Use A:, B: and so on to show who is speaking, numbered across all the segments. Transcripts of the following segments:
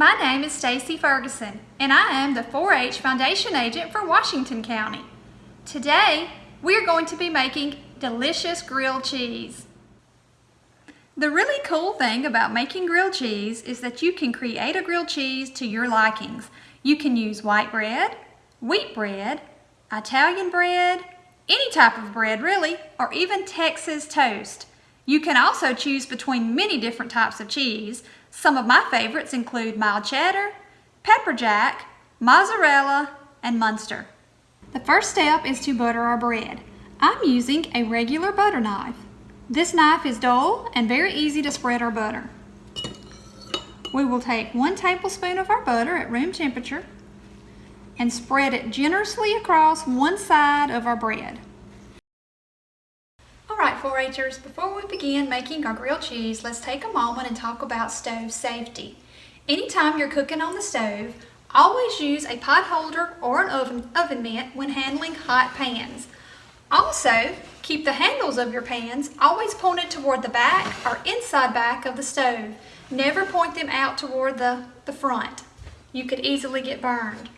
A: My name is Stacy Ferguson, and I am the 4-H Foundation Agent for Washington County. Today, we are going to be making delicious grilled cheese. The really cool thing about making grilled cheese is that you can create a grilled cheese to your likings. You can use white bread, wheat bread, Italian bread, any type of bread really, or even Texas toast. You can also choose between many different types of cheese. Some of my favorites include mild cheddar, pepper jack, mozzarella, and Munster. The first step is to butter our bread. I'm using a regular butter knife. This knife is dull and very easy to spread our butter. We will take one tablespoon of our butter at room temperature and spread it generously across one side of our bread. 4-Hers, before we begin making our grilled cheese, let's take a moment and talk about stove safety. Anytime you're cooking on the stove, always use a pot holder or an oven, oven mitt when handling hot pans. Also, keep the handles of your pans always pointed toward the back or inside back of the stove. Never point them out toward the, the front. You could easily get burned.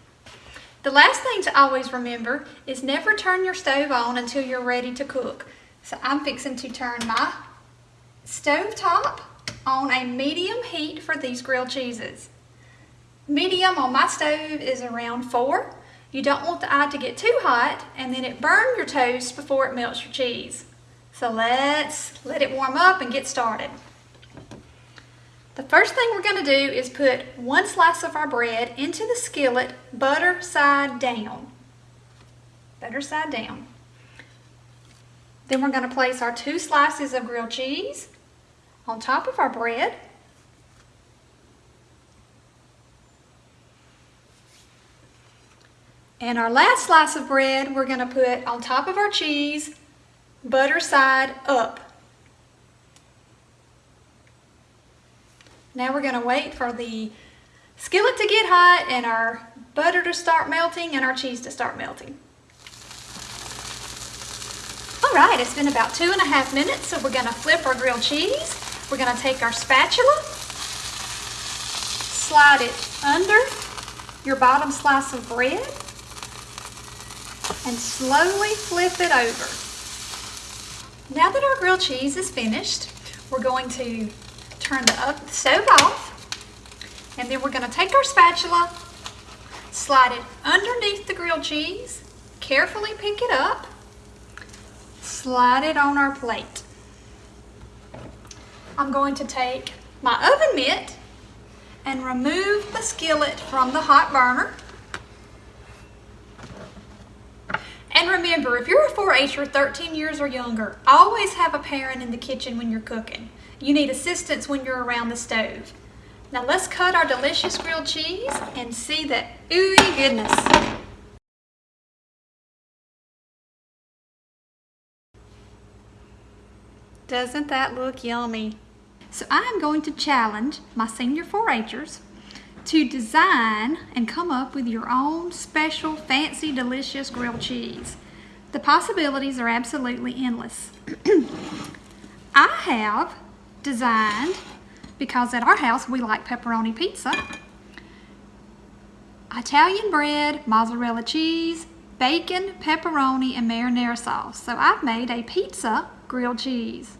A: The last thing to always remember is never turn your stove on until you're ready to cook. So I'm fixing to turn my stove top on a medium heat for these grilled cheeses. Medium on my stove is around four. You don't want the eye to get too hot and then it burn your toast before it melts your cheese. So let's let it warm up and get started. The first thing we're going to do is put one slice of our bread into the skillet butter side down. Butter side down. Then we're going to place our two slices of grilled cheese on top of our bread. And our last slice of bread we're going to put on top of our cheese, butter side up. Now we're going to wait for the skillet to get hot and our butter to start melting and our cheese to start melting. All right, it's been about two and a half minutes, so we're to flip our grilled cheese. We're to take our spatula, slide it under your bottom slice of bread, and slowly flip it over. Now that our grilled cheese is finished, we're going to turn the stove off, and then we're to take our spatula, slide it underneath the grilled cheese, carefully pick it up, slide it on our plate. I'm going to take my oven mitt and remove the skillet from the hot burner. And remember, if you're a 4-H or 13 years or younger, always have a parent in the kitchen when you're cooking. You need assistance when you're around the stove. Now let's cut our delicious grilled cheese and see the ooey goodness. Doesn't that look yummy? So I'm going to challenge my senior 4-Hers to design and come up with your own special, fancy, delicious grilled cheese. The possibilities are absolutely endless. I have designed, because at our house we like pepperoni pizza, Italian bread, mozzarella cheese, bacon, pepperoni, and marinara sauce. So I've made a pizza grilled cheese.